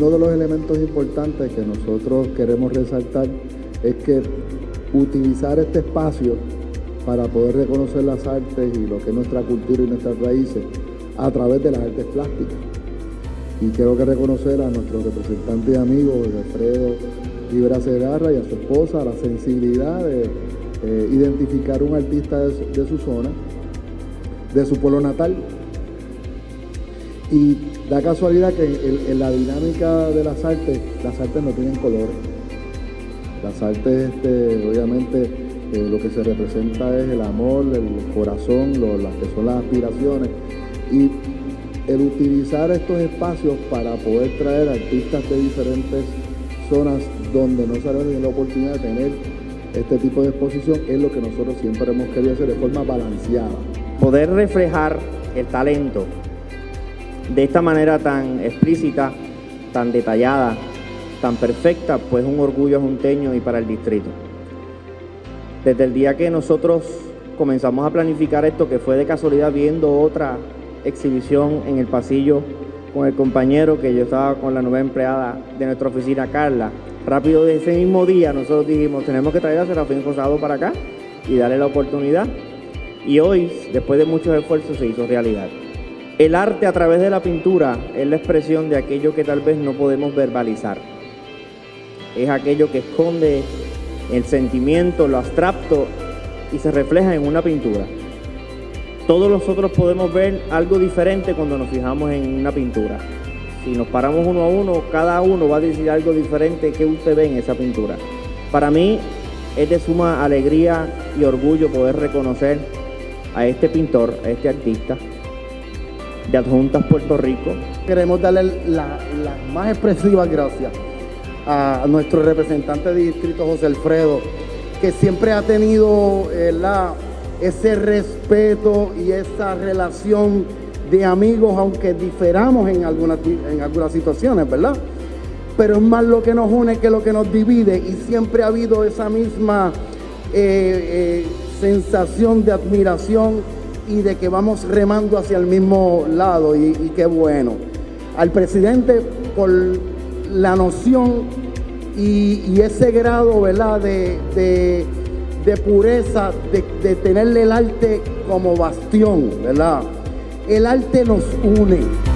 uno de los elementos importantes que nosotros queremos resaltar es que utilizar este espacio para poder reconocer las artes y lo que es nuestra cultura y nuestras raíces a través de las artes plásticas. Y quiero que reconocer a nuestro representante y amigo, Alfredo Rivera Segarra y a su esposa, la sensibilidad de eh, identificar un artista de su, zona, de su pueblo natal. Y da casualidad que en, la dinámica de las artes, las artes no tienen colores. Las artes, este, obviamente, eh, lo que se representa es el amor, el corazón, las que son las aspiraciones. Y el utilizar estos espacios para poder traer artistas de diferentes zonas donde no se tenido la oportunidad de tener este tipo de exposición es lo que nosotros siempre hemos querido hacer de forma balanceada. Poder reflejar el talento de esta manera tan explícita, tan detallada, tan perfecta, pues un orgullo junteño y para el distrito. Desde el día que nosotros comenzamos a planificar esto, que fue de casualidad viendo otra exhibición en el pasillo con el compañero que yo estaba con la nueva empleada de nuestra oficina, Carla. Rápido de ese mismo día nosotros dijimos, tenemos que traer a Serafín Rosado para acá y darle la oportunidad. Y hoy, después de muchos esfuerzos, se hizo realidad. El arte a través de la pintura es la expresión de aquello que tal vez no podemos verbalizar. Es aquello que esconde el sentimiento, lo abstracto y se refleja en una pintura. Todos nosotros podemos ver algo diferente cuando nos fijamos en una pintura. Si nos paramos uno a uno, cada uno va a decir algo diferente que usted ve en esa pintura. Para mí es de suma alegría y orgullo poder reconocer a este pintor, a este artista de Adjuntas Puerto Rico. Queremos darle las más expresivas gracias a nuestro representante de distrito José Alfredo, que siempre ha tenido eh, la ese respeto y esa relación de amigos, aunque diferamos en algunas, en algunas situaciones, ¿verdad? Pero es más lo que nos une que lo que nos divide y siempre ha habido esa misma eh, eh, sensación de admiración y de que vamos remando hacia el mismo lado y, qué bueno. Al presidente por la noción y, ese grado, ¿verdad? de pureza, de, de tenerle el arte como bastión, ¿verdad? El arte nos une.